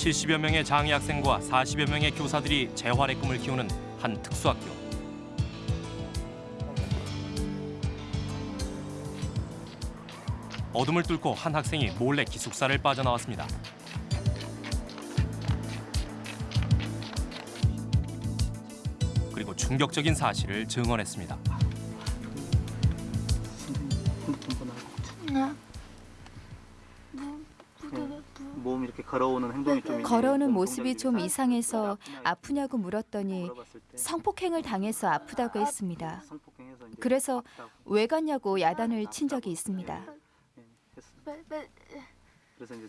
70여 명의 장애 학생과 40여 명의 교사들이 재활의 꿈을 키우는 한 특수학교. 어둠을 뚫고 한 학생이 몰래 기숙사를 빠져나왔습니다. 그리고 충격적인 사실을 증언했습니다. 걸어오는 행동이 좀 걸어오는 모습이 좀 이상해서 아프냐고 물었더니 성폭행을 당해서 아프다고 했습니다. 그래서 왜 갔냐고 야단을 친 적이 있습니다. 이제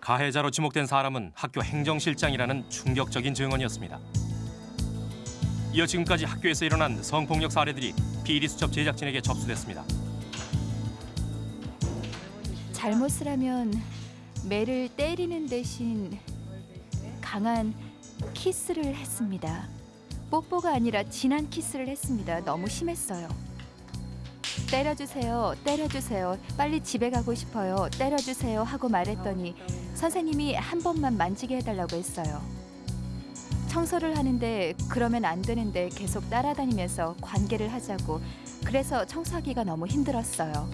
가해자로 지목된 사람은 학교 행정실장이라는 충격적인 증언이었습니다. 이어 지금까지 학교에서 일어난 성폭력 사례들이 비리수첩 제작진에게 접수됐습니다. 잘못을 하면 매를 때리는 대신 강한 키스를 했습니다. 뽀뽀가 아니라 진한 키스를 했습니다. 너무 심했어요. 때려주세요, 때려주세요. 빨리 집에 가고 싶어요. 때려주세요 하고 말했더니 선생님이 한 번만 만지게 해달라고 했어요. 청소를 하는데 그러면 안 되는데 계속 따라다니면서 관계를 하자고. 그래서 청소하기가 너무 힘들었어요.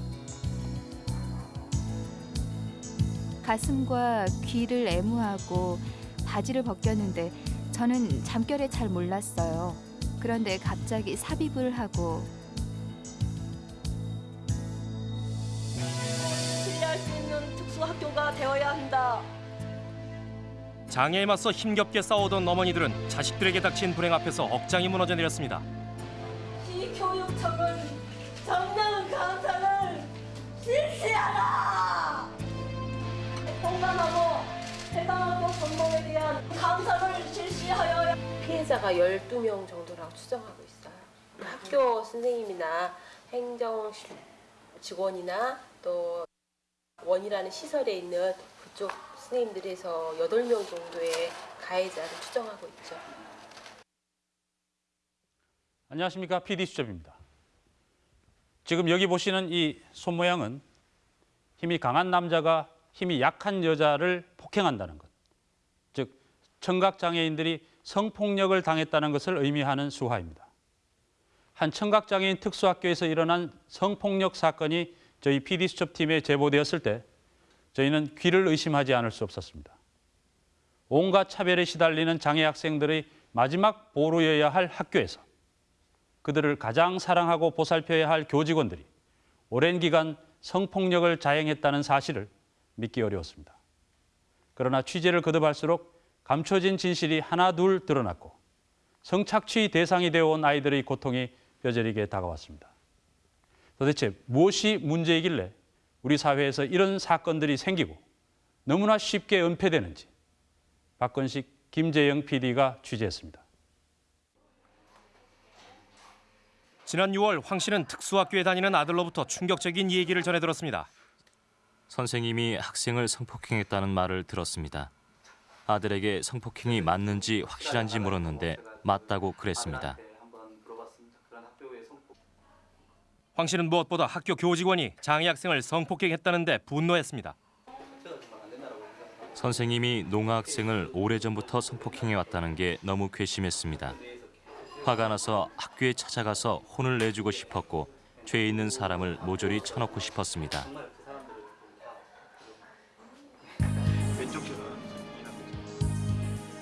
가슴과 귀를 애무하고 바지를 벗겼는데 저는 잠결에 잘 몰랐어요. 그런데 갑자기 삽입을 하고 신뢰할 수 있는 특수학교가 되어야 한다. 장애에 맞서 힘겹게 싸우던 어머니들은 자식들에게 닥친 불행 앞에서 억장이 무너져 내렸습니다. 감사를 실시하여야 피해자가 12명 정도라고 추정하고 있어요. 학교 선생님이나 행정 직원이나 또 원이라는 시설에 있는 그쪽 선생님들에서 8명 정도의 가해자를 추정하고 있죠. 안녕하십니까 PD 수첩입니다. 지금 여기 보시는 이 손 모양은 힘이 강한 남자가 힘이 약한 여자를 폭행한다는 것, 즉 청각 장애인들이 성폭력을 당했다는 것을 의미하는 수화입니다. 한 청각 장애인 특수학교에서 일어난 성폭력 사건이 저희 PD 수첩 팀에 제보되었을 때 저희는 귀를 의심하지 않을 수 없었습니다. 온갖 차별에 시달리는 장애 학생들의 마지막 보루여야 할 학교에서 그들을 가장 사랑하고 보살펴야 할 교직원들이 오랜 기간 성폭력을 자행했다는 사실을 믿기 어려웠습니다. 그러나 취재를 거듭할수록 감춰진 진실이 하나 둘 드러났고 성착취 대상이 되어 온 아이들의 고통이 뼈저리게 다가왔습니다. 도대체 무엇이 문제이길래 우리 사회에서 이런 사건들이 생기고 너무나 쉽게 은폐되는지 박건식, 김재영 PD가 취재했습니다. 지난 6월 황 씨는 특수학교에 다니는 아들로부터 충격적인 얘기를 전해 들었습니다. 선생님이 학생을 성폭행했다는 말을 들었습니다. 아들에게 성폭행이 맞는지 확실한지 물었는데 맞다고 그랬습니다. 황 씨는 무엇보다 학교 교직원이 장애 학생을 성폭행했다는데 분노했습니다. 선생님이 농아 학생을 오래전부터 성폭행해 왔다는 게 너무 괘씸했습니다. 화가 나서 학교에 찾아가서 혼을 내주고 싶었고 죄 있는 사람을 모조리 쳐놓고 싶었습니다.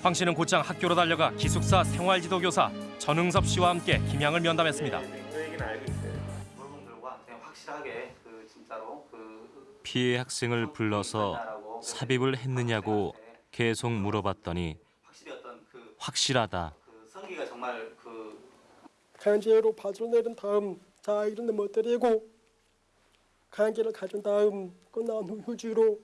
황 씨는 곧장 학교로 달려가 기숙사 생활지도교사 전응섭 씨와 함께 김양을 면담했습니다. 확실하게 그 진짜로 그 피해 학생을 불러서 삽입을 했느냐고 계속 물어봤더니 그, 확실하다. 그그 강제로 바지로 내린 다음 자 이런 데 못때리고 강제를 가진 다음 끝난 후 휴지로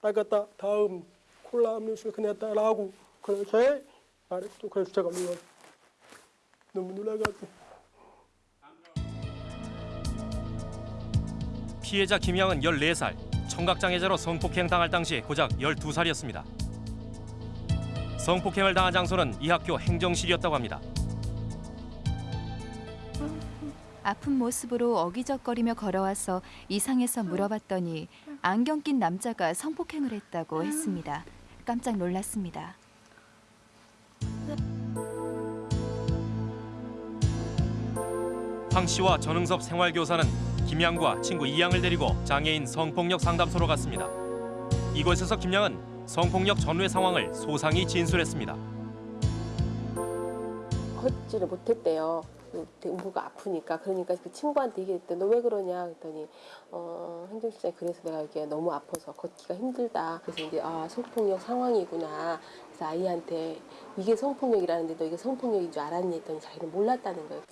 닦았다 다음 콜라 음료수를 꺼냈다라고 그렇게 말했고 그래서 제가 놀라 너무 놀라가지고 피해자 김양은 14살, 청각장애자로 성폭행 당할 당시 고작 12살이었습니다. 성폭행을 당한 장소는 이 학교 행정실이었다고 합니다. 아픈 모습으로 어기적거리며 걸어와서 이상해서 물어봤더니 안경 낀 남자가 성폭행을 했다고 했습니다. 깜짝 놀랐습니다. 황 씨와 전흥섭 생활교사는 김양과 친구 이양을 데리고 장애인 성폭력 상담소로 갔습니다. 이곳에서 김양은 성폭력 전후의 상황을 소상히 진술했습니다. 걷지를 못했대요. 무가 아프니까. 그러니까 그 친구한테 얘기했대 너 왜 그러냐? 그랬더니 어 행정실장이 그래서 내가 이게 너무 아파서 걷기가 힘들다. 그래서 이제 아 성폭력 상황이구나. 그래서 아이한테 이게 성폭력이라는데 너 이게 성폭력인 줄 알았니? 했더니 자기는 몰랐다는 거예요.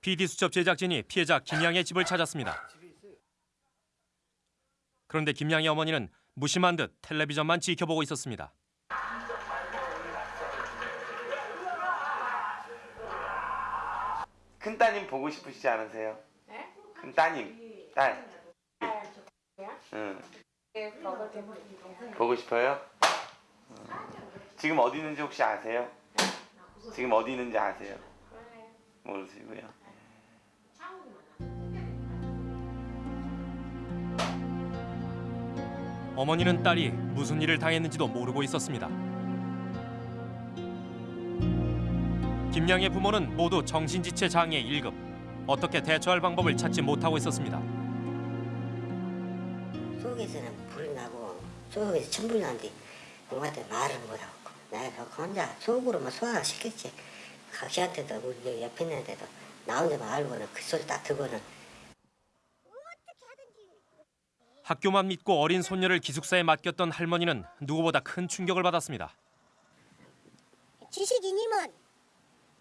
PD 수첩 제작진이 피해자 김양의 집을 찾았습니다. 그런데 김양의 어머니는 무심한 듯 텔레비전만 지켜보고 있었습니다. 큰 따님 보고 싶으시지 않으세요? 큰 따님, 딸. 응. 보고 싶어요? 응. 지금 어디 있는지 혹시 아세요? 지금 어디 있는지 아세요? 모르시고요. 어머니는 딸이 무슨 일을 당했는지도 모르고 있었습니다. 김양의 부모는 모두 정신지체 장애 1급. 어떻게 대처할 방법을 찾지 못하고 있었습니다. 속에서는 불이 나고 속에서 천불 나는데 누구한테 말을 못하고 내가 그 혼자 속으로만 소화를 시켰지 각시한테도 우리 옆에 있는 데도 나 혼자 말고는 그 소리 딱 듣고는 학교만 믿고 어린 손녀를 기숙사에 맡겼던 할머니는 누구보다 큰 충격을 받았습니다. 지식인이면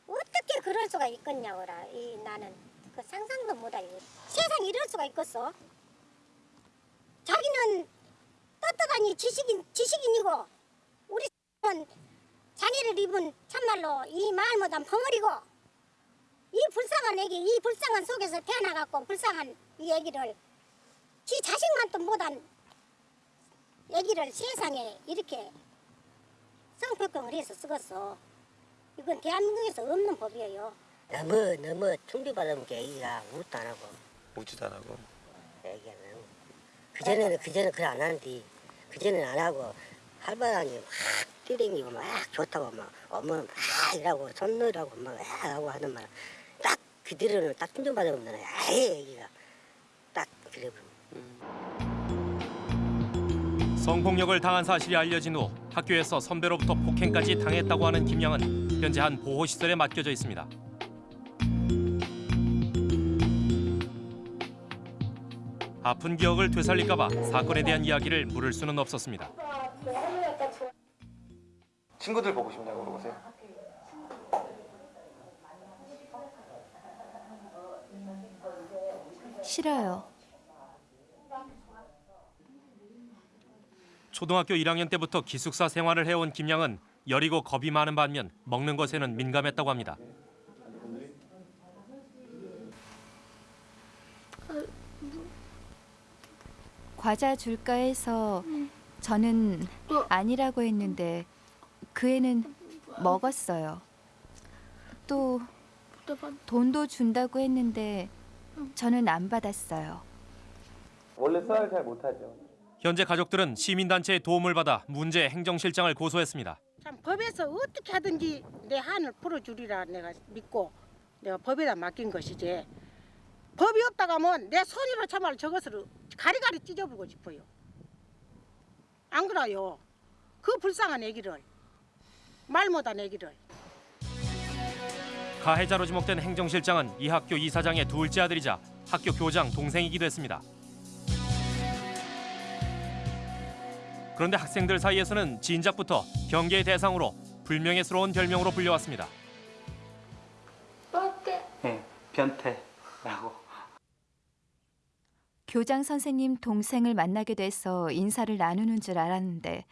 어떻게 그럴 수가 있겠냐고라. 이 나는 그 상상도 못하고 세상 이럴 수가 있겠어? 자기는 떳떳하니 지식인 지식인이고 우리는 장애를 입은 참말로 이 마을 못한 벙어리고 이 불쌍한 애기 이 불쌍한 속에서 태어나갖고 불쌍한 이 애기를 지 자식만도 못한 애기를 세상에 이렇게 성폭행을 해서 쓰겠어. 이건 대한민국에서 없는 법이에요. 너무 너무 충격받은 게 애기가 우도 안 하고 오지도 안 하고. 너무 그전에는 그전에 그래 안 하는데 그전에는 안 하고 할바람이 막 뛰댕기고 막 좋다고 막 어머는 막 이라고 손느라고 막 하고 하는 말 딱 그대로는 딱 충격받은 거는 아예 애기가 딱 그래 성폭력을 당한 사실이 알려진 후 학교에서 선배로부터 폭행까지 당했다고 하는 김양은 현재 한 보호시설에 맡겨져 있습니다. 아픈 기억을 되살릴까 봐 사건에 대한 이야기를 물을 수는 없었습니다. 친구들 보고 싶냐고 물어보세요. 싫어요. 초등학교 1학년 때부터 기숙사 생활을 해온 김양은 여리고 겁이 많은 반면 먹는 것에는 민감했다고 합니다. 과자 줄까 해서 저는 아니라고 했는데 그 애는 먹었어요. 또 돈도 준다고 했는데 저는 안 받았어요. 원래 수화를 잘 못하죠. 현재 가족들은 시민단체의 도움을 받아 문제 행정실장을 고소했습니다. 참 법에서 어떻게 하든지 내 한을 풀어주리라 내가 믿고 내가 법에다 맡긴 것이지 법이 없다가 하면 내 손으로 참말 저것을 가리가리 찢어보고 싶어요. 안 그래요? 그 불쌍한 애기를 말 못한 애기를 가해자로 지목된 행정실장은 이 학교 이사장의 둘째 아들이자 학교 교장 동생이기도 했습니다. 그런데 학생들 사이에서는 진작부터 경계의 대상으로 불명예스러운 별명으로 불려왔습니다. 네, 변태라고. 교장 선생님 동생을 만나게 돼서 인사를 나누는 줄 알았는데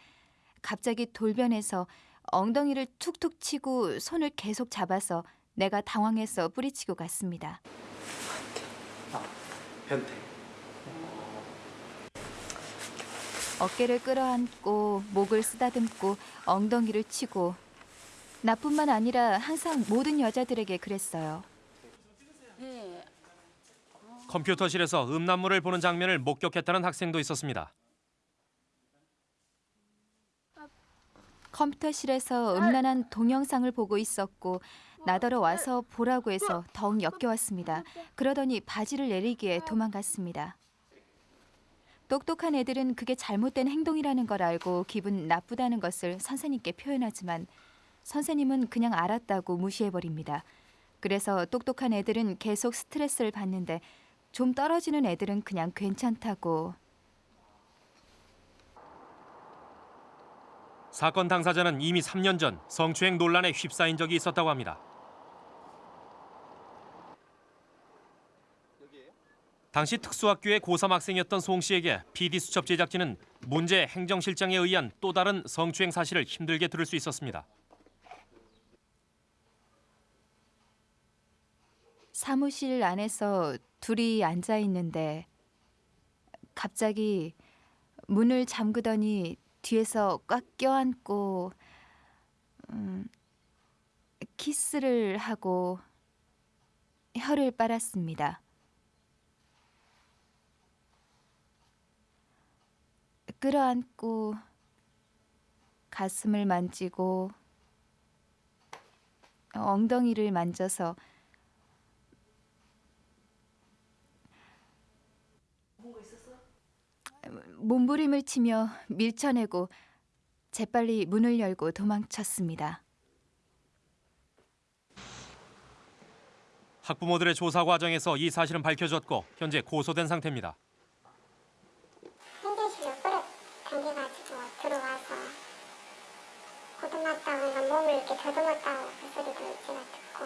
갑자기 돌변해서 엉덩이를 툭툭 치고 손을 계속 잡아서 내가 당황해서 뿌리치고 갔습니다. 변태. 어깨를 끌어안고 목을 쓰다듬고 엉덩이를 치고 나뿐만 아니라 항상 모든 여자들에게 그랬어요. 네. 어, 컴퓨터실에서 음란물을 보는 장면을 목격했다는 학생도 있었습니다. 컴퓨터실에서 음란한 동영상을 보고 있었고 나더러 와서 보라고 해서 더욱 역겨웠습니다. 그러더니 바지를 내리기에 도망갔습니다. 똑똑한 애들은 그게 잘못된 행동이라는 걸 알고 기분 나쁘다는 것을 선생님께 표현하지만 선생님은 그냥 알았다고 무시해버립니다. 그래서 똑똑한 애들은 계속 스트레스를 받는데 좀 떨어지는 애들은 그냥 괜찮다고 사건 당사자는 이미 3년 전 성추행 논란에 휩싸인 적이 있었다고 합니다. 당시 특수학교의 고3 학생이었던 송 씨에게 PD 수첩 제작진은 문제 행정실장에 의한 또 다른 성추행 사실을 힘들게 들을 수 있었습니다. 사무실 안에서 둘이 앉아 있는데 갑자기 문을 잠그더니 뒤에서 꽉 껴안고 음, 키스를 하고 혀를 빨았습니다. 끌어안고 가슴을 만지고 엉덩이를 만져서 몸부림을 치며 밀쳐내고 재빨리 문을 열고 도망쳤습니다. 학부모들의 조사 과정에서 이 사실은 밝혀졌고 현재 고소된 상태입니다. 행정실에 오래 당겨가지고 들어와서 고등났다거나 몸을 이렇게 더듬었다고 그 소리도 제가 듣고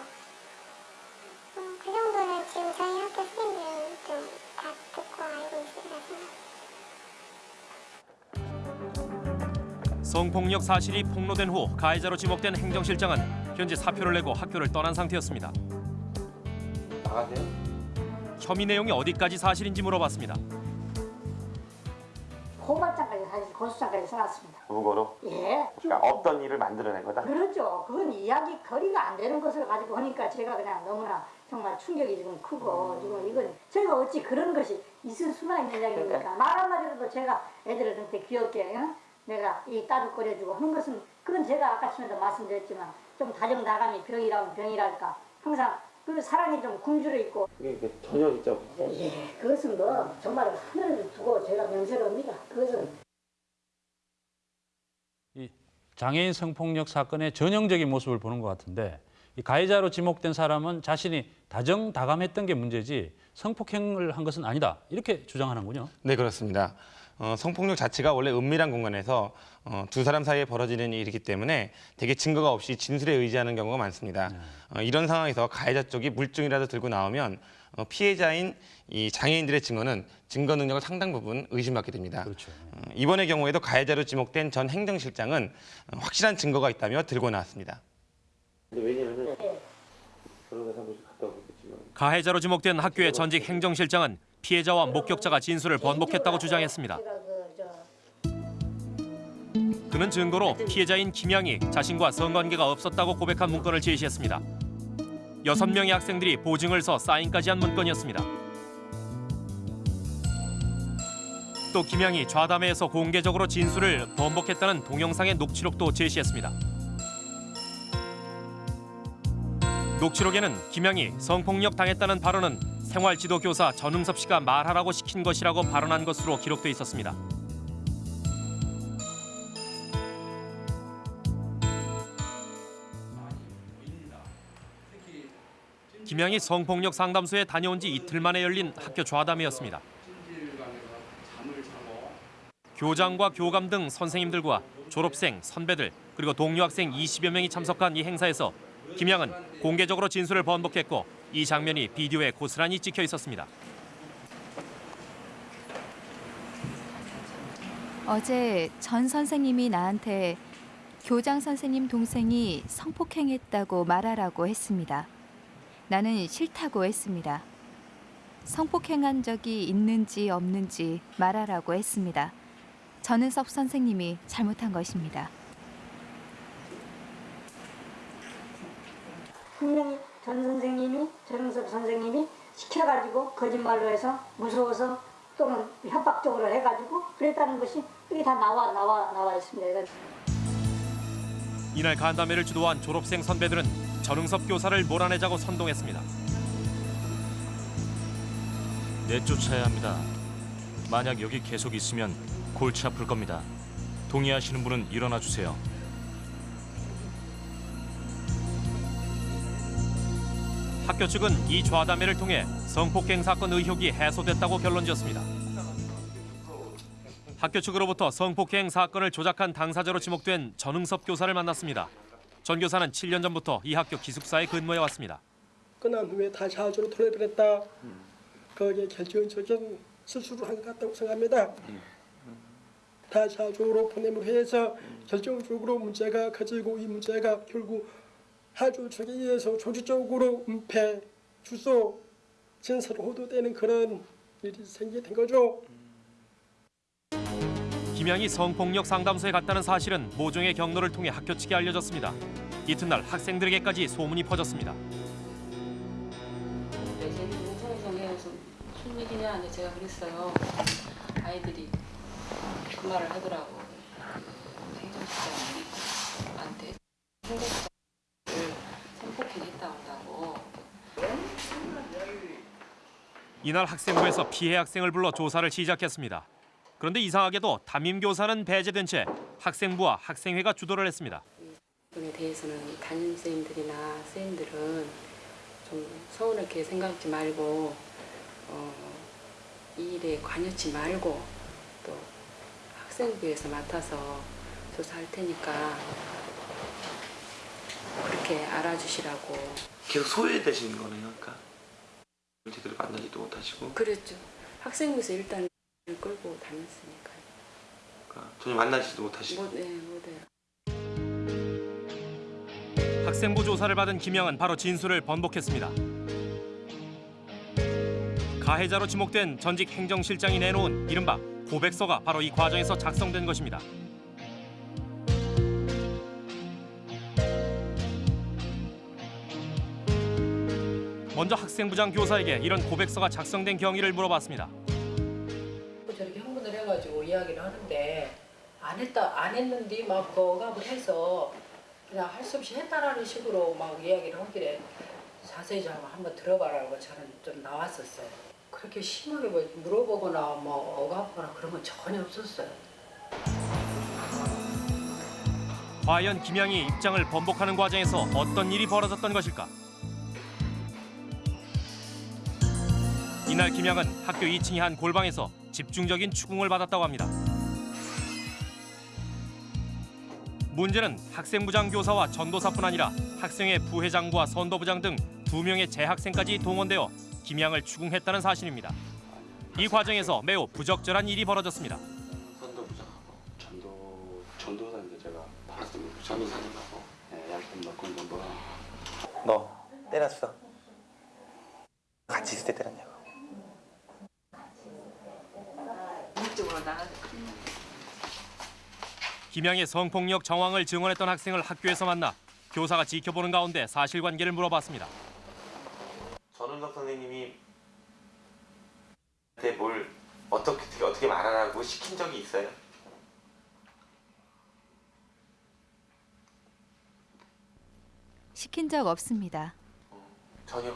음, 그 정도는 지금 저희 학교 선생님들도 다 듣고 알고 있으라서 성폭력 사실이 폭로된 후 가해자로 지목된 행정실장은 현재 사표를 내고 학교를 떠난 상태였습니다. 나가세요. 혐의 내용이 어디까지 사실인지 물어봤습니다. 고소장까지 써놨습니다. 무고로. 예. 그러니까 없던 일을 만들어낸 거다. 그렇죠. 그건 이야기 거리가 안 되는 것을 가지고 하니까 제가 그냥 너무나 정말 충격이 지금 크고 지금 이건 제가 어찌 그런 것이 있을 수가 있는 이야기입니까? 말 한마디라도 제가 애들한테 귀엽게 응? 내가 이 딸을 끓여주고 하는 것은 그건 제가 아까 전에도 말씀드렸지만 좀 다정다감이 병이라면 병이랄까 항상 그 사랑이 좀 굶주려 있고 이게 그 전혀 진짜 예, 그것은 뭐 정말 하늘을 두고 제가 명세로입니다. 그것은 이 장애인 성폭력 사건의 전형적인 모습을 보는 것 같은데 이 가해자로 지목된 사람은 자신이 다정다감했던 게 문제지 성폭행을 한 것은 아니다 이렇게 주장하는군요. 네 그렇습니다. 어, 성폭력 자체가 원래 은밀한 공간에서 어, 두 사람 사이에 벌어지는 일이기 때문에 대개 증거가 없이 진술에 의지하는 경우가 많습니다. 어, 이런 상황에서 가해자 쪽이 물증이라도 들고 나오면 어, 피해자인 이 장애인들의 증언은 증거 능력을 상당 부분 의심받게 됩니다. 그렇죠. 어, 이번의 경우에도 가해자로 지목된 전 행정실장은 어, 확실한 증거가 있다며 들고 나왔습니다. 가해자로 지목된 학교의 전직 행정실장은 피해자와 목격자가 진술을 번복했다고 주장했습니다. 그는 증거로 피해자인 김양이 자신과 성관계가 없었다고 고백한 문건을 제시했습니다. 여섯 명의 학생들이 보증을 서 사인까지 한 문건이었습니다. 또 김양이 좌담회에서 공개적으로 진술을 번복했다는 동영상의 녹취록도 제시했습니다. 녹취록에는 김양이 성폭력 당했다는 발언은 생활지도 교사 전흥섭 씨가 말하라고 시킨 것이라고 발언한 것으로 기록돼 있었습니다. 김양이 성폭력 상담소에 다녀온 지 이틀 만에 열린 학교 좌담회였습니다. 교장과 교감 등 선생님들과 졸업생, 선배들 그리고 동료 학생 20여 명이 참석한 이 행사에서 김양은 공개적으로 진술을 번복했고 이 장면이 비디오에 고스란히 찍혀 있었습니다. 어제 전 선생님이 나한테 교장 선생님 동생이 성폭행했다고 말하라고 했습니다. 나는 싫다고 했습니다. 성폭행한 적이 있는지 없는지 말하라고 했습니다. 전은섭 선생님이 잘못한 것입니다. 분명히 전 선생님이 전흥섭 선생님이 시켜가지고 거짓말로 해서 무서워서 또는 협박적으로 해가지고 그랬다는 것이 이게 다 나와 나와 나와 있습니다. 이날 간담회를 주도한 졸업생 선배들은 전응섭 교사를 몰아내자고 선동했습니다. 내쫓아야 합니다. 만약 여기 계속 있으면 골치 아플 겁니다. 동의하시는 분은 일어나 주세요. 학교 측은 이 좌담회를 통해 성폭행 사건 의혹이 해소됐다고 결론지었습니다. 학교 측으로부터 성폭행 사건을 조작한 당사자로 지목된 전응섭 교사를 만났습니다. 전 교사는 7년 전부터 이 학교 기숙사에 근무해 왔습니다. 끝난 후에 다시 하주로 돌려드렸다. 거기에 결정적인 실수를 한 것 같다고 생각합니다. 다시 하주로 보냄으로 해서 결정적으로 문제가 커지고 이 문제가 결국 하주 측에 의해서 조직적으로 은폐, 주소, 진술 호도되는 그런 일이 생기게 된 거죠. 김양이 성폭력 상담소에 갔다는 사실은 모종의 경로를 통해 학교 측에 알려졌습니다. 이튿날 학생들에게까지 소문이 퍼졌습니다. 무슨 얘기냐 이제 제가 그랬어요. 아이들이 그 말을 하더라고. 행정실장한테 행정실장을 성폭행했다고. 이날 학생부에서 피해 학생을 불러 조사를 시작했습니다. 그런데 이상하게도 담임 교사는 배제된 채 학생부와 학생회가 주도를 했습니다. 부분에 대해서는 담임 선생님들이나 선생님들은 좀 서운하게 생각하지 말고 어, 이 일에 관여치 말고 또 학생부에서 맡아서 조사할 테니까 그렇게 알아주시라고 계속 소외되시는 거네요, 그러니까. 제대로 만나지도 못하시고 그랬죠. 학생부에서 일단 끌고 다녔으니까요. 그러니까 전혀 만나지도 못하시고. 못, 네, 못해요. 학생부 조사를 받은 김양은 바로 진술을 번복했습니다. 가해자로 지목된 전직 행정실장이 내놓은 이른바 고백서가 바로 이 과정에서 작성된 것입니다. 먼저 학생부장 교사에게 이런 고백서가 작성된 경위를 물어봤습니다. 이야기를 하는데 안 했다 안 했는데 막 거갑을 해서 그냥 할 수 없이 했다라는 식으로 막 이야기를 하길래 자세히 좀 한번 들어봐라고 저는 좀 나왔었어요. 그렇게 심하게 뭐 물어보거나 뭐 억압하거나 그런 건 전혀 없었어요. 과연 김양이 입장을 번복하는 과정에서 어떤 일이 벌어졌던 것일까? 이날 김양은 학교 2층의 한 골방에서 집중적인 추궁을 받았다고 합니다. 문제는 학생부장 교사와 전도사뿐 아니라 학생회 부회장과 선도부장 등 두 명의 재학생까지 동원되어 김양을 추궁했다는 사실입니다. 이 과정에서 매우 부적절한 일이 벌어졌습니다. 선도부장하고 전도 전도사인데 제가 봤습니다. 전도사님하고 예, 약간 넣고 있는 거. 너 때렸어. 같이 있을 때 때렸냐고. 이쪽으로 나가. 김양의 성폭력 정황을 증언했던 학생을 학교에서 만나 교사가 지켜보는 가운데 사실관계를 물어봤습니다. 전은석 선생님이 뭘 어떻게 어떻게, 어떻게 말하라고 시킨 적이 있어요? 시킨 적 없습니다. 전혀.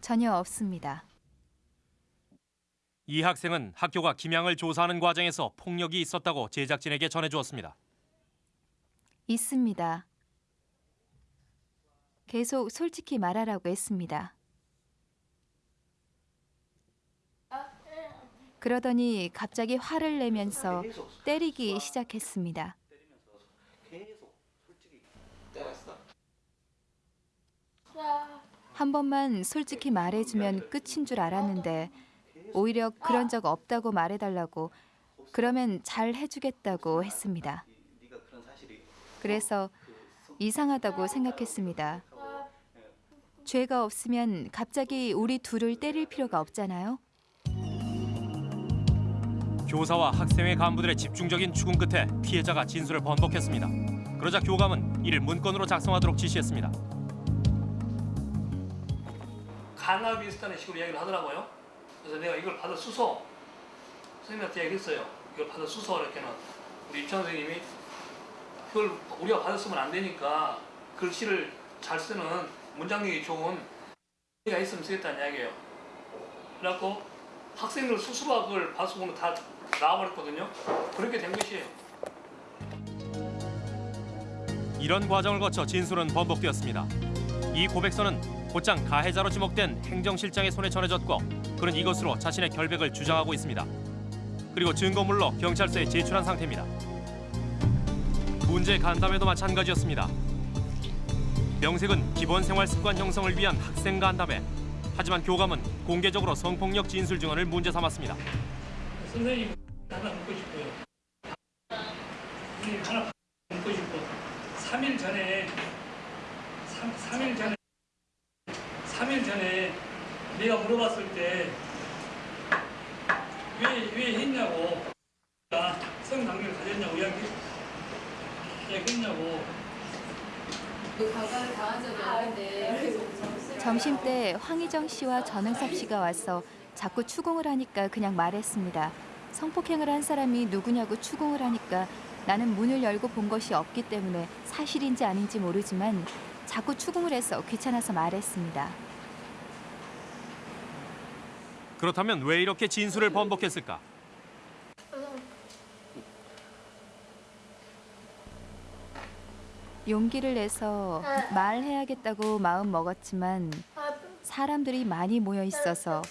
전혀 없습니다. 이 학생은 학교가 김양을 조사하는 과정에서 폭력이 있었다고 제작진에게 전해주었습니다. 있습니다. 계속 솔직히 말하라고 했습니다. 그러더니 갑자기 화를 내면서 때리기 시작했습니다. 한 번만 솔직히 말해주면 끝인 줄 알았는데 오히려 그런 적 없다고 말해달라고 그러면 잘 해주겠다고 했습니다. 그래서 이상하다고 생각했습니다. 죄가 없으면 갑자기 우리 둘을 때릴 필요가 없잖아요. 교사와 학생회 간부들의 집중적인 추궁 끝에 피해자가 진술을 번복했습니다. 그러자 교감은 이를 문건으로 작성하도록 지시했습니다. 강압이 있었다는 식으로 이야기를 하더라고요. 그래서 내가 이걸 받아 쓰소 선생님한테 얘기했어요. 이걸 받아 쓰소 이렇게는 우리 입장 선생님이 그걸 우리가 받았으면 안 되니까 글씨를 잘 쓰는 문장력이 좋은 가 있으면 쓰겠다는 이야기예요. 그래갖고 학생들 그걸 받아서는 다 나와버렸거든요. 그렇게 된 것이에요. 이런 과정을 거쳐 진술은 번복되었습니다. 이 고백서는 곧장 가해자로 지목된 행정실장의 손에 전해졌고 그는 이것으로 자신의 결백을 주장하고 있습니다. 그리고 증거물로 경찰서에 제출한 상태입니다. 문제 간담회도 마찬가지였습니다. 명색은 기본 생활 습관 형성을 위한 학생 간담회. 하지만 교감은 공개적으로 성폭력 진술 증언을 문제 삼았습니다. 선생님 하나 묻고. 선생님 하나 묻고 싶어. 3일 전에 3, 3일 전에 3 일 전에 내가 물어봤을 때 왜 왜 했냐고. 나 성당뇨를 가졌냐고 이야기. 이야기했냐고. 강간을 당한 적이 없는데. 점심 때 황희정 씨와 전응섭 씨가 와서 자꾸 추궁을 하니까 그냥 말했습니다. 성폭행을 한 사람이 누구냐고 추궁을 하니까 나는 문을 열고 본 것이 없기 때문에 사실인지 아닌지 모르지만 자꾸 추궁을 해서 귀찮아서 말했습니다. 그렇다면 왜 이렇게 진술을 번복했을까? 용기를 내서 말해야겠다고 마음 먹었지만 사람들이 많이 모여 있어서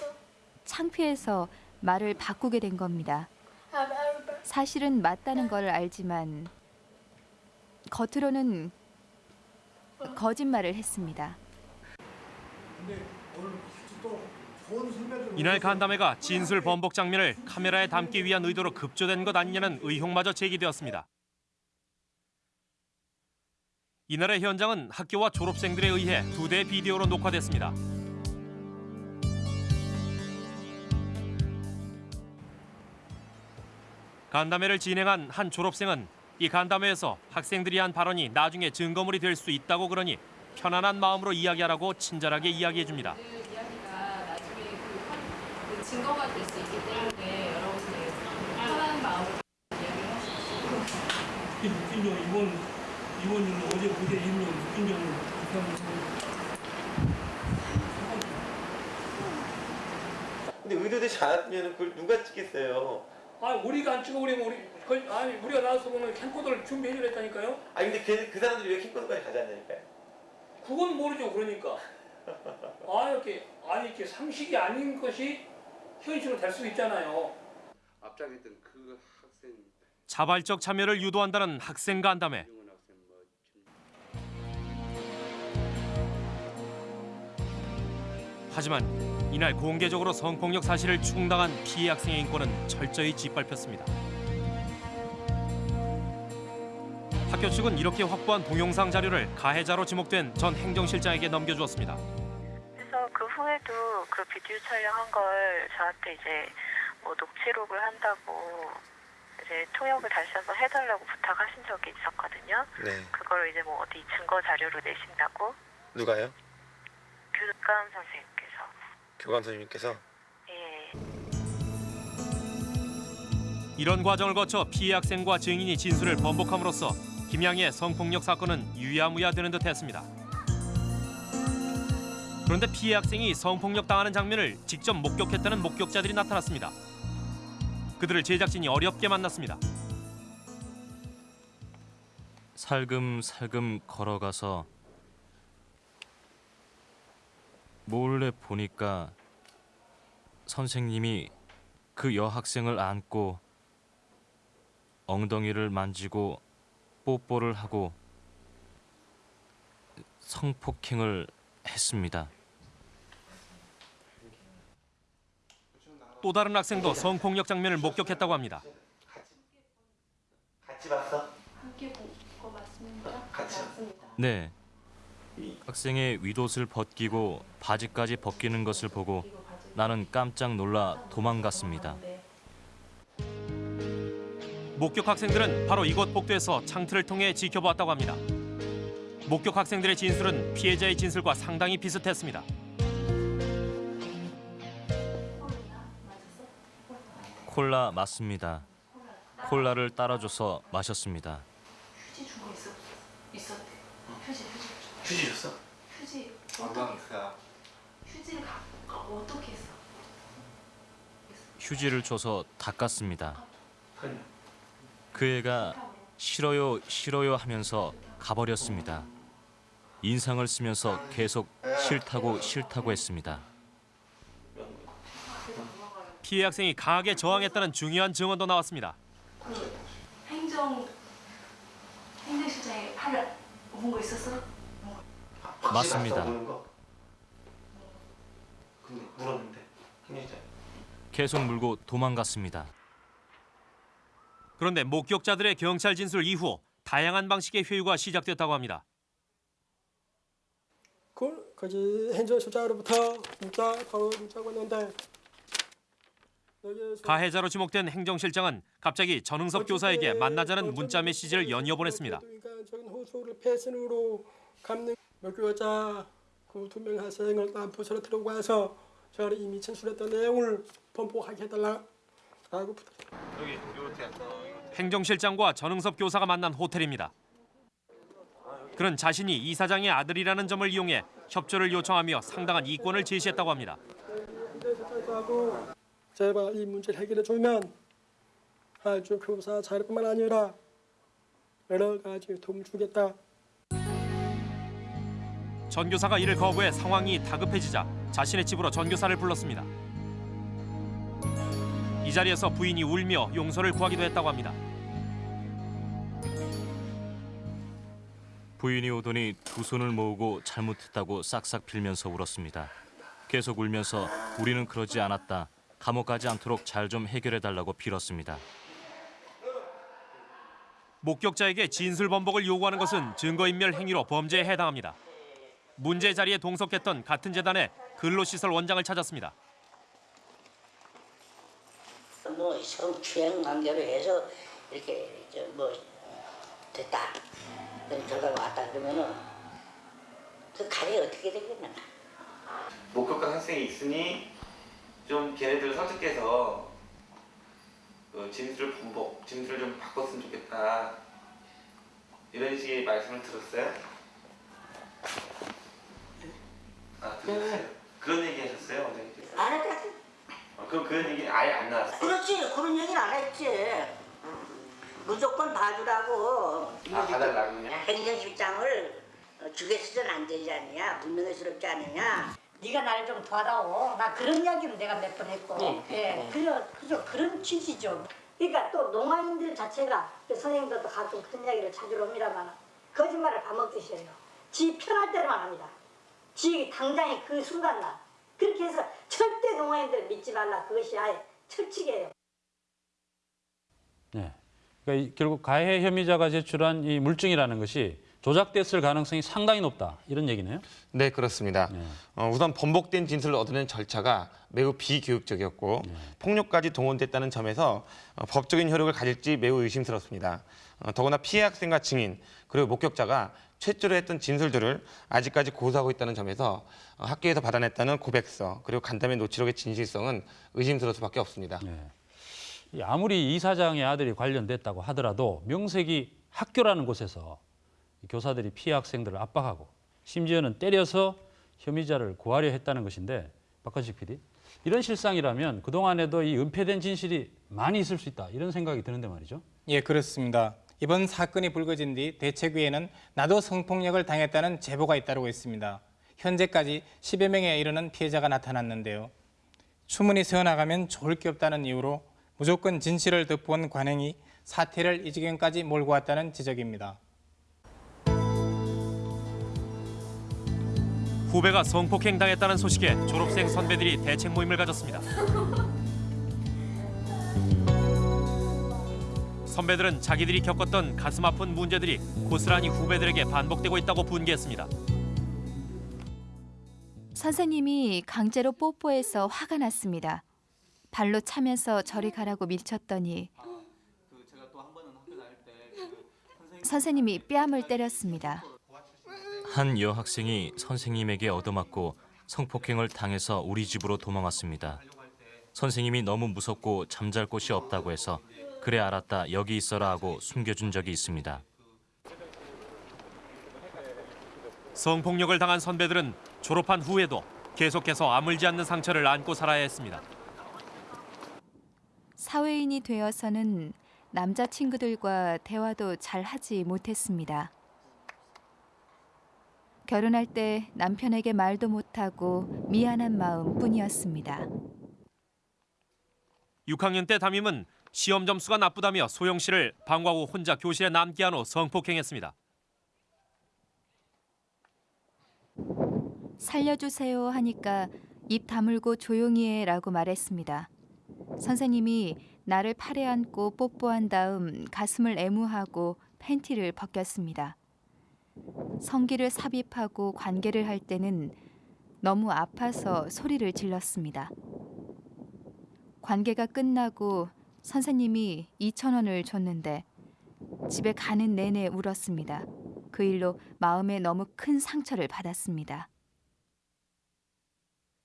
창피해서 말을 바꾸게 된 겁니다. 사실은 맞다는 걸 알지만 겉으로는 거짓말을 했습니다. 이날 간담회가 진술 번복 장면을 카메라에 담기 위한 의도로 급조된 것 아니냐는 의혹마저 제기되었습니다. 이날의 현장은 학교와 졸업생들에 의해 두대 비디오로 녹화됐습니다. 간담회를 진행한 한 졸업생은 이 간담회에서 학생들이 한 발언이 나중에 증거물이 될 수 있다고 그러니 편안한 마음으로 이야기하라고 친절하게 이야기해 줍니다. 이야기가 나중에 그, 판- 그 증거가 될 수 있기 때문에 여러분이 편한 마음으로 이야기를 묶인 점 이번 이번 어제 무대 임명 묶인 점을 근데 의도되지 않았으면 그걸 누가 찍겠어요? 아 우리가 안 찍어버리면 우리 그, 아니 우리가 나와서 보면 캠코더를 준비해 주랬다니까요. 아 근데 그, 그 사람들이 왜 킹코드까지 가져왔냐니까요? 그건 모르죠 그러니까. 아 이렇게 아니 이렇게 상식이 아닌 것이 현실로 될 수 있잖아요. 앞장했던 그 학생 자발적 참여를 유도한다는 학생 간담회. 하지만 이날 공개적으로 성폭력 사실을 충당한 피해 학생의 인권은 철저히 짓밟혔습니다. 학교 측은 이렇게 확보한 동영상 자료를 가해자로 지목된 전 행정실장에게 넘겨주었습니다. 그 후에도 그 비디오 촬영한 걸 저한테 이제 뭐 녹취록을 한다고 이제 통역을 다시 한번 해달라고 부탁하신 적이 있었거든요. 네. 그걸 이제 뭐 어디 증거 자료로 내신다고 누가요? 교감 선생님께서 교감 선생님께서 예. 이런 과정을 거쳐 피해 학생과 증인이 진술을 번복함으로써 김양의 성폭력 사건은 유야무야 되는 듯했습니다. 그런데 피해 학생이 성폭력 당하는 장면을 직접 목격했다는 목격자들이 나타났습니다. 그들을 제작진이 어렵게 만났습니다. 살금살금 걸어가서 몰래 보니까 선생님이 그 여학생을 안고 엉덩이를 만지고 뽀뽀를 하고 성폭행을 했습니다. 또 다른 학생도 성폭력 장면을 목격했다고 합니다. 같이 봤어? 함께 본거 맞습니까? 같이. 맞습니다. 네. 학생의 윗옷을 벗기고 바지까지 벗기는 것을 보고 나는 깜짝 놀라 도망갔습니다. 목격 학생들은 바로 이곳 복도에서 창틀을 통해 지켜보았다고 합니다. 목격 학생들의 진술은 피해자의 진술과 상당히 비슷했습니다. 콜라 맞습니다. 콜라를 따라줘서 마셨습니다. 휴지 준거 있어? 있었대. 휴지 휴지. 휴지 줬어? 휴지 어떻게 했어? 휴지를 가, 어, 어떻게 했어? 휴지를 줘서 닦았습니다. 그 애가 싫어요 싫어요 하면서 가버렸습니다. 인상을 쓰면서 계속 싫다고 싫다고 했습니다. 피해 학생이 강하게 저항했다는 중요한 증언도 나왔습니다. 그 행정 행정실장이 하려 본거 있었어? 맞습니다. 근데 물었는데 행정자 계속 물고 도망갔습니다. 그런데 목격자들의 경찰 진술 이후 다양한 방식의 회유가 시작됐다고 합니다. 그 거기 행정실장으로부터 문자 바로 문자가 왔는데 가해자로 지목된 행정실장은 갑자기 전흥섭 교사에게 만나자는 문자 메시지를 연이어 보냈습니다. 인간적인 호소를 패신으로 갚는 목교자 그두 명 학생을 난 부서로 들어와서 저를 이미 진술했던 내용을 번복하게 해달라고 부탁. 여기 요렇게. 행정실장과 전흥섭 교사가 만난 호텔입니다. 그는 자신이 이사장의 아들이라는 점을 이용해 협조를 요청하며 상당한 이권을 제시했다고 합니다. 제발 이 문제를 해결해 주면 아주 교사 자리뿐만 아니라 여러 가지 도움 주겠다. 전 교사가 이를 거부해 상황이 다급해지자 자신의 집으로 전 교사를 불렀습니다. 이 자리에서 부인이 울며 용서를 구하기도 했다고 합니다. 부인이 오더니 두 손을 모으고 잘못했다고 싹싹 빌면서 울었습니다. 계속 울면서 우리는 그러지 않았다. 감옥 가지 않도록 잘 좀 해결해 달라고 빌었습니다. 목격자에게 진술 번복을 요구하는 것은 증거인멸 행위로 범죄에 해당합니다. 문제 자리에 동석했던 같은 재단의 근로시설 원장을 찾았습니다. 뭐 성추행 관계로 해서 이렇게 저뭐 됐다 그런 결과가 왔다 그러면은 그 가리 어떻게 되겠나 목격한 학생이 있으니 좀 걔네들 설득해서 그 진술을 번복, 진술을 좀 바꿨으면 좋겠다 이런 식의 말씀을 들었어요? 아 들었어요? 그런 얘기 하셨어요 원장님? 안 했다 어, 그럼 그런 얘기 아예 안 나왔어요? 그렇지 그런 얘기는 안 했지 무조건 봐주라고 아 봐달라고 그냥? 행정실장을 주겠어서는 안 되지 않느냐 문명스럽지 않느냐 네가 나를 좀 도와다오. 나 그런 이야기는 내가 몇 번 했고. 네. 예, 네. 그저 그저 그런 취지죠. 그러니까 또 농아인들 자체가 그 선생님들도 가끔 그런 이야기를 찾으러 옵니다만 거짓말을 밥 먹듯이 해요. 지 편할 때만 합니다. 지 당장에 그 순간 날 그렇게 해서 절대 농아인들 믿지 말라. 그것이 아예 철칙이에요. 네. 그러니까 이- 결국 가해 혐의자가 제출한 이 물증이라는 것이 조작됐을 가능성이 상당히 높다 이런 얘기네요. 네, 그렇습니다. 어, 우선 번복된 진술을 얻어낸 절차가 매우 비교육적이었고 폭력까지 동원됐다는 점에서 어, 법적인 효력을 가질지 매우 의심스럽습니다. 어, 더구나 피해 학생과 증인 그리고 목격자가 최초로 했던 진술들을 아직까지 고수하고 있다는 점에서 어, 학교에서 받아냈다는 고백서 그리고 간담회 노치록의 진실성은 의심스러울 수밖에 없습니다. 이 아무리 이 사장의 아들이 관련됐다고 하더라도 명색이 학교라는 곳에서 이 교사들이 피해 학생들을 압박하고 심지어는 때려서 혐의자를 구하려 했다는 것인데 박건식 PD 이런 실상이라면 그동안에도 이 은폐된 진실이 많이 있을 수 있다 이런 생각이 드는데 말이죠. 예, 그렇습니다. 이번 사건이 불거진 뒤 대책위에는 나도 성폭력을 당했다는 제보가 잇따르고 있습니다. 현재까지 10여 명에 이르는 피해자가 나타났는데요. 추문이 새어나가면 좋을 게 없다는 이유로 무조건 진실을 덮어온 관행이 사태를 이 지경까지 몰고 왔다는 지적입니다. 후배가 성폭행 당했다는 소식에 졸업생 선배들이 대책 모임을 가졌습니다. 선배들은 자기들이 겪었던 가슴 아픈 문제들이 고스란히 후배들에게 반복되고 있다고 분개했습니다. 선생님이 강제로 뽀뽀해서 화가 났습니다. 발로 차면서 저리 가라고 밀쳤더니 선생님이 뺨을 때렸습니다. 한 여학생이 선생님에게 얻어맞고 성폭행을 당해서 우리 집으로 도망왔습니다. 선생님이 너무 무섭고 잠잘 곳이 없다고 해서 그래 알았다 여기 있어라 하고 숨겨준 적이 있습니다. 성폭력을 당한 선배들은 졸업한 후에도 계속해서 아물지 않는 상처를 안고 살아야 했습니다. 사회인이 되어서는 남자친구들과 대화도 잘 하지 못했습니다. 결혼할 때 남편에게 말도 못하고 미안한 마음 뿐이었습니다. 6학년 때 담임은 시험 점수가 나쁘다며 소영 씨를 방과 후 혼자 교실에 남게 한 후 성폭행했습니다. 살려주세요 하니까 입 다물고 조용히 해라고 말했습니다. 선생님이 나를 팔에 안고 뽀뽀한 다음 가슴을 애무하고 팬티를 벗겼습니다. 성기를 삽입하고 관계를 할 때는 너무 아파서 소리를 질렀습니다. 관계가 끝나고 선생님이 2천 원을 줬는데 집에 가는 내내 울었습니다. 그 일로 마음에 너무 큰 상처를 받았습니다.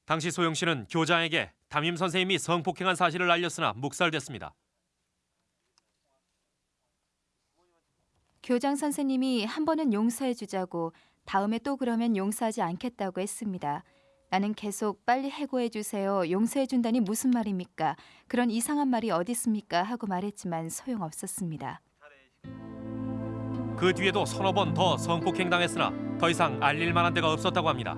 당시 소영 씨는 교장에게 담임 선생님이 성폭행한 사실을 알렸으나 묵살됐습니다. 교장 선생님이 한 번은 용서해 주자고 다음에 또 그러면 용서하지 않겠다고 했습니다. 나는 계속 빨리 해고해 주세요. 용서해 준다니 무슨 말입니까? 그런 이상한 말이 어디 있습니까? 하고 말했지만 소용없었습니다. 그 뒤에도 서너 번 더 성폭행 당했으나 더 이상 알릴 만한 데가 없었다고 합니다.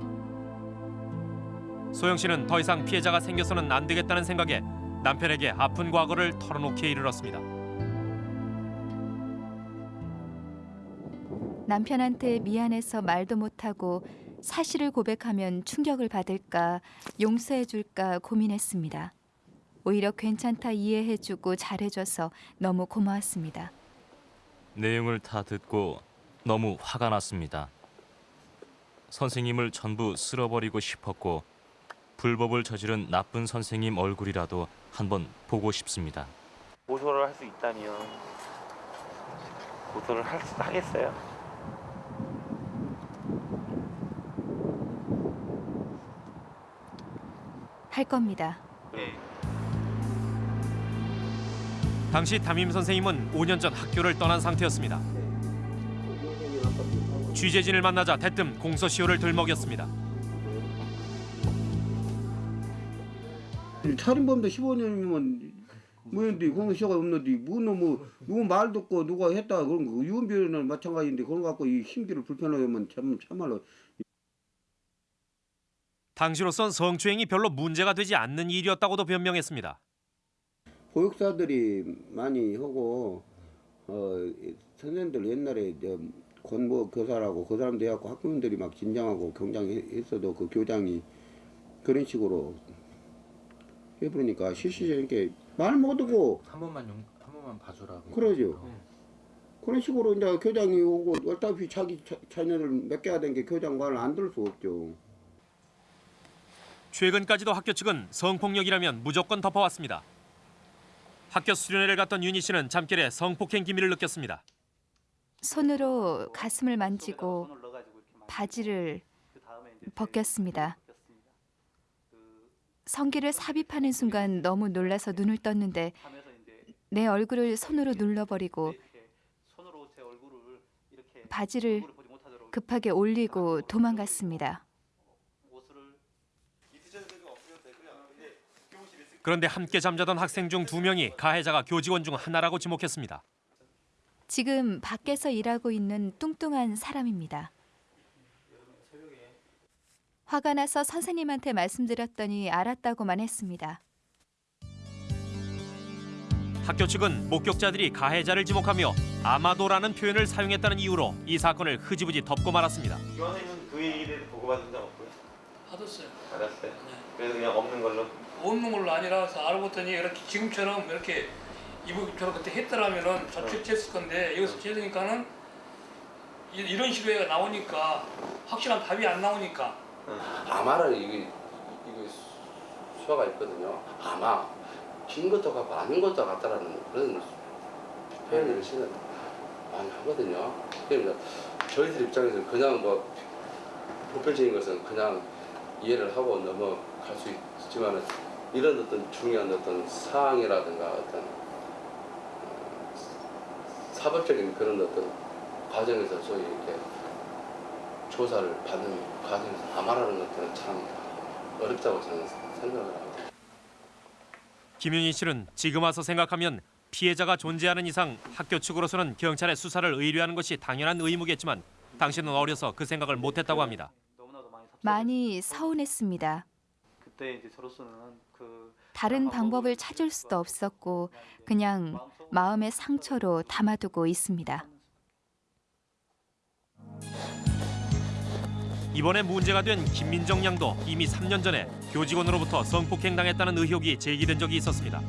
소영 씨는 더 이상 피해자가 생겨서는 안 되겠다는 생각에 남편에게 아픈 과거를 털어놓기에 이르렀습니다. 남편한테 미안해서 말도 못하고 사실을 고백하면 충격을 받을까 용서해 줄까 고민했습니다. 오히려 괜찮다 이해해 주고 잘해 줘서 너무 고마웠습니다. 내용을 다 듣고 너무 화가 났습니다. 선생님을 전부 쓸어버리고 싶었고 불법을 저지른 나쁜 선생님 얼굴이라도 한번 보고 싶습니다. 고소를 할 수 있다면 고소를 할 수, 하겠어요? 할 겁니다. 당시 담임 선생님은 5년 전 학교를 떠난 상태였습니다. 취재진을 만나자 대뜸 공소시효를 들먹였습니다. 살인범도 15년이면 뭐인데 공소시효가 없는데 뭐뭐 누구 말 듣고 누가 했다 그런 거 유언비어는 마찬가지인데 그런 거 갖고 이 힘기를 불편하면 참 참말로 당시로선 성추행이 별로 문제가 되지 않는 일이었다고도 변명했습니다. 보육사들이 많이 하고 어 선생님들 옛날에 이제 권모 교사라고 그 사람도 해갖고 학부모들이 막 긴장하고 경장했어도 그 교장이 그런 식으로 해버리니까 실시적인 말 못하고 한 번만 용, 한 번만 봐주라고. 그러죠. 그런 식으로 이제 교장이 오고 어차피 자기 자, 자녀를 맡겨야 되는 게 교장 말을 안 들을 수 없죠. 최근까지도 학교 측은 성폭력이라면 무조건 덮어왔습니다. 학교 수련회를 갔던 윤희 씨는 잠결에 성폭행 기미를 느꼈습니다. 손으로 가슴을 만지고 바지를 벗겼습니다. 성기를 삽입하는 순간 너무 놀라서 눈을 떴는데 내 얼굴을 손으로 눌러버리고 바지를 급하게 올리고 도망갔습니다. 그런데 함께 잠자던 학생 중 두 명이 가해자가 교직원 중 하나라고 지목했습니다. 지금 밖에서 일하고 있는 뚱뚱한 사람입니다. 화가 나서 선생님한테 말씀드렸더니 알았다고만 했습니다. 학교 측은 목격자들이 가해자를 지목하며 아마도라는 표현을 사용했다는 이유로 이 사건을 흐지부지 덮고 말았습니다. 교원님은 그 대해서 보고받은 적 없고요? 받았어요. 받았어요? 그래서 그냥 없는 걸로? 없는 걸로 아니라서 알고 봤더니 이렇게 지금처럼 이렇게 이북처럼 그때 했더라면은 자책했을 건데 여기서 재으니까는 이런 식으로 나오니까 확실한 답이 안 나오니까. 아마를 이게 이거 수화가 있거든요. 아마 긴 것도 같고 아닌 것도 같다라는 그런 표현을 시는 많이 하거든요. 그러니까 저희들 입장에서는 그냥 뭐 보편적인 것은 그냥 이해를 하고 넘어갈 수 있지만 이런 어떤 중요한 어떤 사항이라든가 어떤 어, 사법적인 그런 어떤 과정에서 소위 이렇게 조사를 받는 과정에서 아마라는 것들은 참 어렵다고 저는 생각을 합니다. 김윤희 씨는 지금 와서 생각하면 피해자가 존재하는 이상 학교 측으로서는 경찰에 수사를 의뢰하는 것이 당연한 의무겠지만 당신은 어려서 그 생각을 못했다고 합니다. 많이 서운했습니다. 그때 이제 저로서는 그 다른 방법을 찾을 수도 없었고 그냥 마음의 상처로 담아두고 있습니다. 이번에 문제가 된 김민정 양도 이미 3년 전에 교직원으로부터 성폭행당했다는 의혹이 제기된 적이 있었습니다.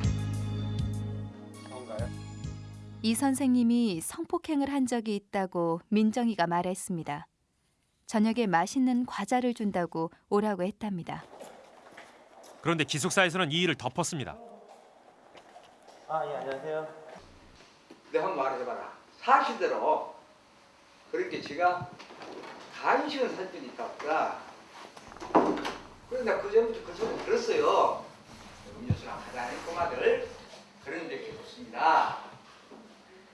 이 선생님이 성폭행을 한 적이 있다고 민정이가 말했습니다. 저녁에 맛있는 과자를 준다고 오라고 했답니다. 그런데 기숙사에서는 이 일을 덮었습니다. 아 예 안녕하세요. 내가 한번 말해봐라. 사실대로 그렇게 제가 간식을 산 적이 있다보다 그런데 그 전부터 그 소리 들었어요. 음료수나 하자 이 꼬마들 그런 적이 없습니다.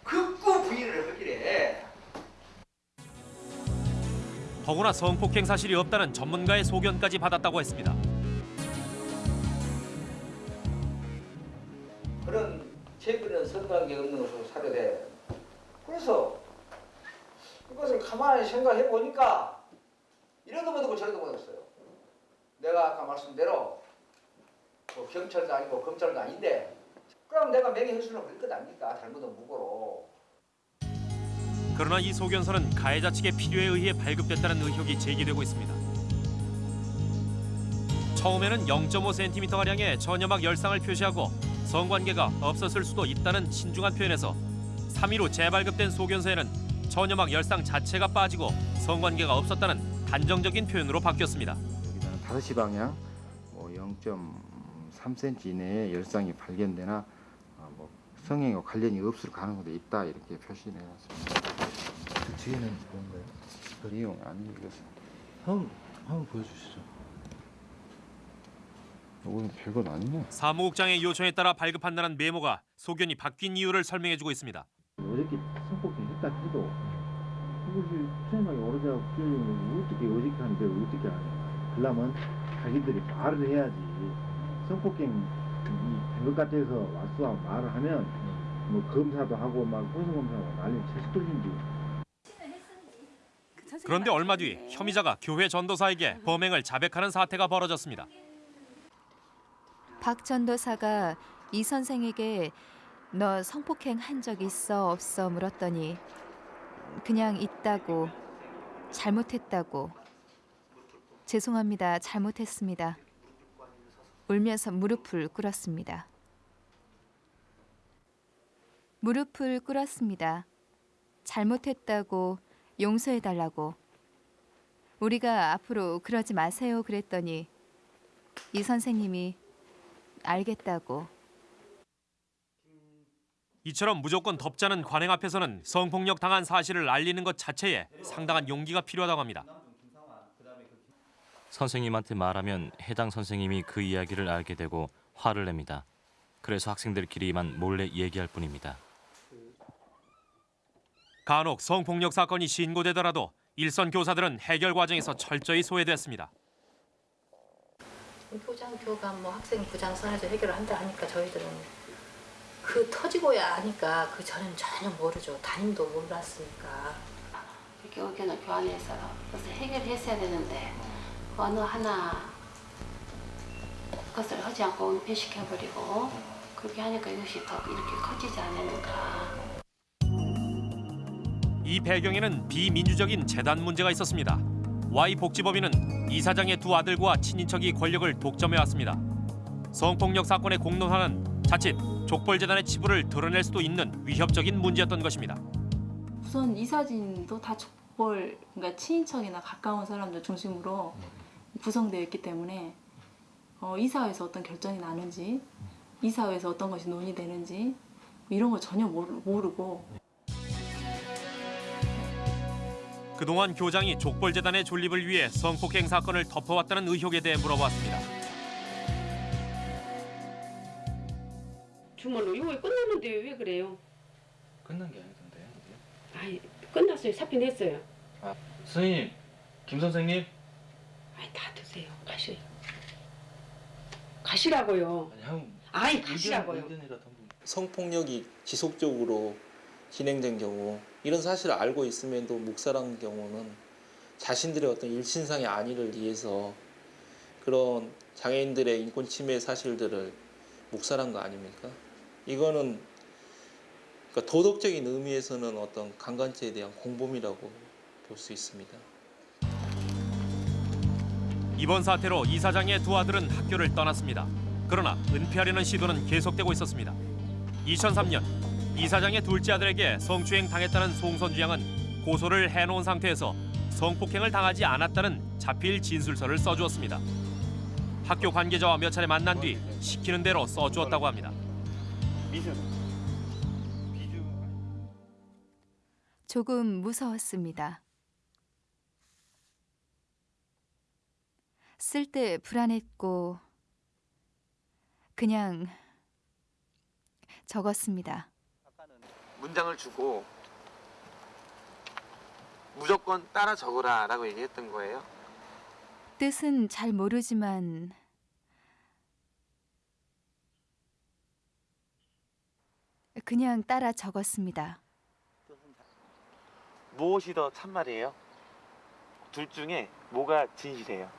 극구 부인을 하기래. 더구나 성폭행 사실이 없다는 전문가의 소견까지 받았다고 했습니다. 그런 최근에 선관계 없는 것으로 사료돼. 그래서 이것을 가만히 생각해 보니까 이래도 못하고 저래도 못했어요. 내가 아까 말씀대로 뭐 경찰도 아니고 검찰도 아닌데 그럼 내가 명예훼손을 벌릴 것 아닙니까? 잘못은 무고로. 그러나 이 소견서는 가해자 측의 필요에 의해 발급됐다는 의혹이 제기되고 있습니다. 처음에는 0.5cm가량의 전염막 열상을 표시하고 성관계가 없었을 수도 있다는 신중한 표현에서 3일 후 재발급된 소견서에는 전염막 열상 자체가 빠지고 성관계가 없었다는 단정적인 표현으로 바뀌었습니다. 5시 방향 뭐 0.3cm 이내에 열상이 발견되나 어, 뭐 성행과 관련이 없을 가능성도 있다 이렇게 표시를 해놨습니다. 그 뒤에는 뭔가요? 그리용 아니 이것은 한번 한번 보여주시죠. 이건 별건 아니네. 사무국장의 요청에 따라 발급한다는 메모가 소견이 바뀐 이유를 설명해주고 있습니다. 어저께 성폭행 했다 해도 이것이 처음에 오르자고 규정을 어떻게 어저께 하는데 어떻게 하냐. 그러면 자기들이 말을 해야지. 성폭행 이 된것 같아서 왔어 말을 하면 뭐 검사도 하고 막 고소검사하고 난리 채식돌린지 그런데 얼마 뒤 혐의자가 교회 전도사에게 범행을 자백하는 사태가 벌어졌습니다. 박 전도사가 이 선생에게 너 성폭행 한 적 있어 없어? 물었더니 그냥 있다고 잘못했다고 죄송합니다. 잘못했습니다. 울면서 무릎을 꿇었습니다. 무릎을 꿇었습니다 잘못했다고 용서해 달라고. 우리가 앞으로 그러지 마세요. 그랬더니 이 선생님이 알겠다고 이처럼 무조건 덮자는 관행 앞에서는 성폭력 당한 사실을 알리는 것 자체에 상당한 용기가 필요하다고 합니다. 선생님한테 말하면 해당 선생님이 그 이야기를 알게 되고 화를 냅니다. 그래서 학생들끼리만 몰래 얘기할 뿐입니다. 간혹 성폭력 사건이 신고되더라도 일선 교사들은 해결 과정에서 철저히 소외됐습니다. 교장, 교감, 뭐 학생 부장 선에서 해결을 한다 하니까 저희들은 그 터지고야 하니까 그 전에는 전혀 모르죠. 담임도 몰랐으니까. 이렇게 의견을 교환해서 그것을 해결했어야 되는데 그 어느 하나 그것을 하지 않고 은폐시켜버리고 그렇게 하니까 이것이 더 이렇게 커지지 않으니까 이 배경에는 비민주적인 재단 문제가 있었습니다. Y 복지법인은 이사장의 두 아들과 친인척이 권력을 독점해 왔습니다. 성폭력 사건의 공론화는 자칫 족벌재단의 치부를 드러낼 수도 있는 위협적인 문제였던 것입니다. 우선 이 사진도 다 족벌, 그러니까 친인척이나 가까운 사람들 중심으로 구성되어 있기 때문에 어, 이사회에서 어떤 결정이 나는지, 이사회에서 어떤 것이 논의되는지 이런 걸 전혀 모르, 모르고 그동안 교장이 족벌재단의 존립을 위해 성폭행 사건을 덮어왔다는 의혹에 대해 물어봤습니다. 주문을 이거 끝났는데 왜 그래요? 끝난 게 아니던데요. 아이 끝났어요. 사표 냈어요. 아, 선생님, 김 선생님. 아이 다 드세요. 가시. 가시라고요. 아니 한 아이 가시라고요. 성폭력이 지속적으로 진행된 경우 이런 사실을 알고 있음에도 묵살한 경우는 자신들의 어떤 일신상의 안위를 위해서 그런 장애인들의 인권 침해 사실들을 묵살한 거 아닙니까? 이거는 그러니까 도덕적인 의미에서는 어떤 강간죄에 대한 공범이라고 볼 수 있습니다. 이번 사태로 이 사장의 두 아들은 학교를 떠났습니다. 그러나 은폐하려는 시도는 계속되고 있었습니다. 2003년 이사장의 둘째 아들에게 성추행 당했다는 송선주 양은 고소를 해놓은 상태에서 성폭행을 당하지 않았다는 자필 진술서를 써주었습니다. 학교 관계자와 몇 차례 만난 뒤 시키는 대로 써주었다고 합니다. 조금 무서웠습니다. 쓸 때 불안했고 그냥 적었습니다. 문장을 주고 무조건 따라 적으라 라고 얘기했던 거예요. 뜻은 잘 모르지만 그냥 따라 적었습니다. 무엇이 더 참말이에요? 둘 중에 뭐가 진실이에요?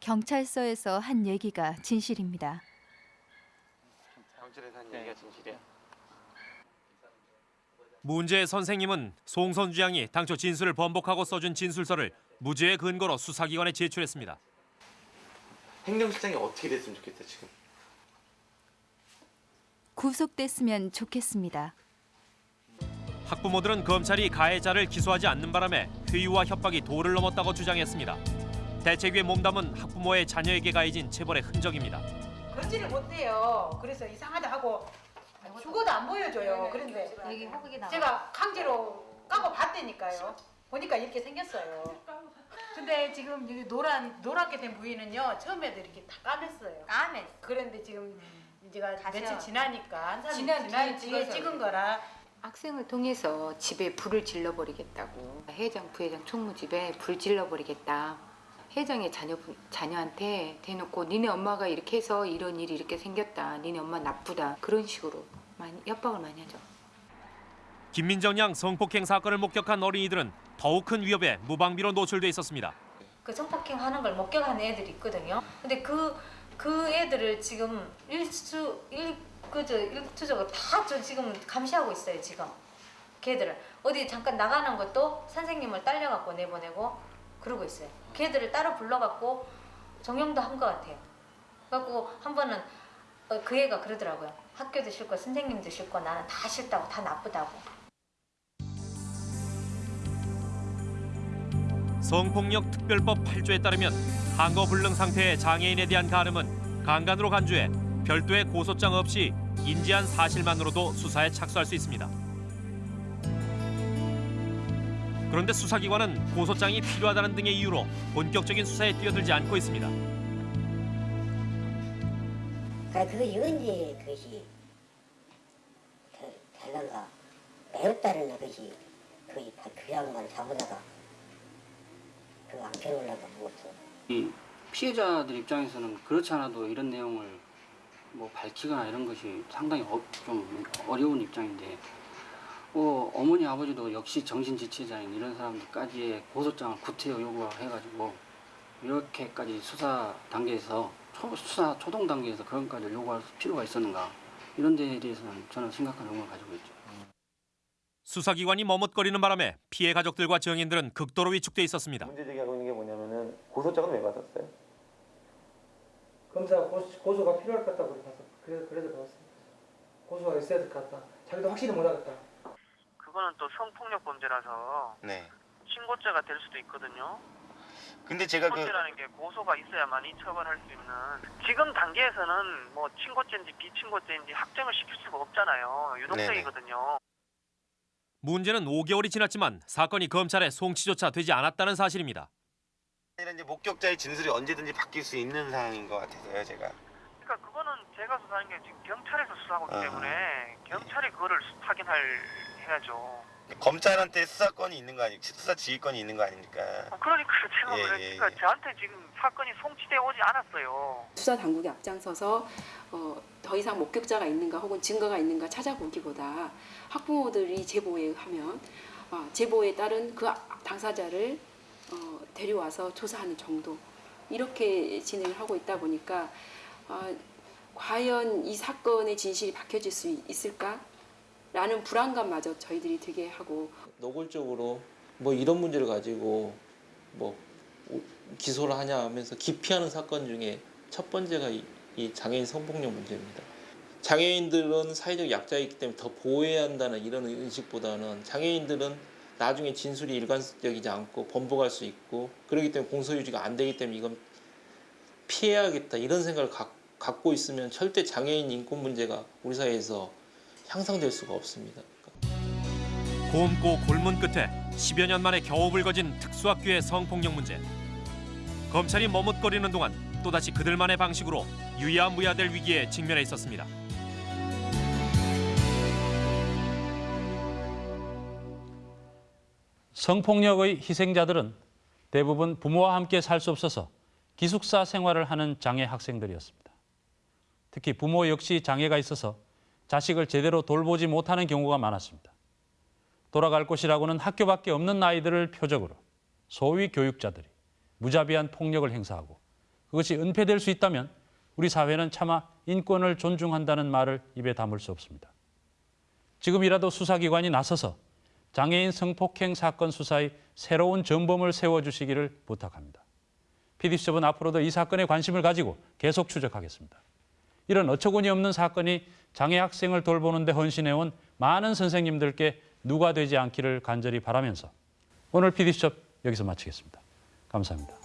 경찰서에서 한 얘기가 진실입니다. 경찰에서 한 얘기가 진실이야. 문제의 선생님은 송선 주 양이 당초 진술을 번복하고 써준 진술서를 무죄의 근거로 수사기관에 제출했습니다. 행정실장이 어떻게 됐으면 좋겠어 지금? 구속됐으면 좋겠습니다. 학부모들은 검찰이 가해자를 기소하지 않는 바람에 회유와 협박이 도를 넘었다고 주장했습니다. 대책 위에 몸담은 학부모의 자녀에게 가해진 체벌의 흔적입니다. 건지를 못해요. 그래서 이상하다 하고 죽어도 안 보여줘요. 그런데 제가 강제로 까고 봤다니까요. 보니까 이렇게 생겼어요. 근데 지금 여기 노란 노랗게 된 부위는요 처음에도 이렇게 다 까맸어요. 까맸. 그런데 지금 제가 며칠 지나니까 한 3일 지난 지난 뒤에. 찍은 거라 학생을 통해서 집에 불을 질러버리겠다고 회장 부회장 총무 집에 불 질러버리겠다 회장의 자녀 자녀한테 대놓고 니네 엄마가 이렇게 해서 이런 일이 이렇게 생겼다 니네 엄마 나쁘다 그런 식으로 많이 협박을 많이 하죠. 김민정 양 성폭행 사건을 목격한 어린이들은 더욱 큰 위협에 무방비로 노출돼 있었습니다. 그 성폭행 하는 걸 목격한 애들이 있거든요. 근데 그, 그 애들을 지금 일수, 일, 그저, 일투적으로 다 저 지금 감시하고 있어요, 지금. 걔들을. 어디 잠깐 나가는 것도 선생님을 딸려갖고 내보내고 그러고 있어요. 걔들을 따로 불러갖고 정형도 한 것 같아요. 그래갖고 한 번은 어, 그 애가 그러더라고요. 학교도 싫고 선생님도 싫고 나는 다 싫다고 다 나쁘다고. 성폭력 특별법 8조에 따르면 한거불능 상태의 장애인에 대한 가름은 강간으로 간주해 별도의 고소장 없이 인지한 사실만으로도 수사에 착수할 수 있습니다. 그런데 수사기관은 고소장이 필요하다는 등의 이유로 본격적인 수사에 뛰어들지 않고 있습니다. 그 언제 그것이 되- 될런가 매웠다는 것이 거의 다그 양반 잡으다가 그안 펴놓으려고 먹었어. 이 피해자들 입장에서는 그렇지 않아도 이런 내용을 뭐 밝히거나 이런 것이 상당히 어, 좀 어려운 입장인데 어, 어머니 아버지도 역시 정신지체자인 이런 사람들까지의 고소장을 구태여 요구해가지고 이렇게까지 수사 단계에서 초, 수사 초동 단계에서 그런 까지 요구할 필요가 있었는가 이런 데에 대해서는 저는 심각한 의문을 가지고 있죠. 수사기관이 머뭇거리는 바람에 피해 가족들과 증인들은 극도로 위축돼 있었습니다. 문제 제기하고 있는 게 뭐냐면은 고소장은 왜 받았어요? 검사가 고소, 고소 가 필요할 것 같다고 그래서 그래서 받았습니다. 고소가 있어야 될 것 같다. 자기도 확실히 못 하겠다. 그거는 또 성폭력 범죄라서 네. 신고죄가 될 수도 있거든요. 근데 제가 그 신고죄라는 게 고소가 있어야만이 처벌할 수 있는 지금 단계에서는 뭐 친고죄인지 비친고죄인지 확정을 시킬 수가 없잖아요. 유동성이거든요. 문제는 5개월이 지났지만 사건이 검찰에 송치조차 되지 않았다는 사실입니다. 이제 목격자의 진술이 언제든지 바뀔 수 있는 상황인 것 같아서요, 제가. 그러니까 그거는 제가 수사하는 게 지금 경찰에서 수사하고 있기 아. 때문에 경찰이 그거를 확인할 해야죠. 검찰한테 수사권이 있는 거 아니, 수사 지휘권이 있는 거 아닙니까? 그러니까 제가 예, 그러니까 예, 저한테 지금 사건이 송치돼 오지 않았어요. 수사 당국이 앞장서서 어, 더 이상 목격자가 있는가 혹은 증거가 있는가 찾아보기보다 학부모들이 제보에 하면 어, 제보에 따른 그 당사자를 어, 데려와서 조사하는 정도 이렇게 진행을 하고 있다 보니까 어, 과연 이 사건의 진실이 밝혀질 수 있을까? 라는 불안감마저 저희들이 되게 하고 노골적으로 뭐 이런 문제를 가지고 뭐 오- 기소를 하냐 하면서 기피하는 사건 중에 첫 번째가 이, 이 장애인 성폭력 문제입니다. 장애인들은 사회적 약자이기 때문에 더 보호해야 한다는 이런 의식보다는 장애인들은 나중에 진술이 일관적이지 않고 번복할 수 있고 그렇기 때문에 공소유지가 안 되기 때문에 이건 피해야겠다 이런 생각을 갖, 갖고 있으면 절대 장애인 인권 문제가 우리 사회에서 향상될 수가 없습니다. 곰고 골문 끝에 10여 년 만에 겨우 불거진 특수학교의 성폭력 문제. 검찰이 머뭇거리는 동안 또다시 그들만의 방식으로 유야무야될 위기에 직면해 있었습니다. 성폭력의 희생자들은 대부분 부모와 함께 살 수 없어서 기숙사 생활을 하는 장애 학생들이었습니다. 특히 부모 역시 장애가 있어서 자식을 제대로 돌보지 못하는 경우가 많았습니다. 돌아갈 곳이라고는 학교밖에 없는 아이들을 표적으로 소위 교육자들이 무자비한 폭력을 행사하고 그것이 은폐될 수 있다면 우리 사회는 차마 인권을 존중한다는 말을 입에 담을 수 없습니다. 지금이라도 수사기관이 나서서 장애인 성폭행 사건 수사의 새로운 전범을 세워주시기를 부탁합니다. PD수첩은 앞으로도 이 사건에 관심을 가지고 계속 추적하겠습니다. 이런 어처구니 없는 사건이 장애 학생을 돌보는 데 헌신해온 많은 선생님들께 누가 되지 않기를 간절히 바라면서 오늘 PD수첩 여기서 마치겠습니다. 감사합니다.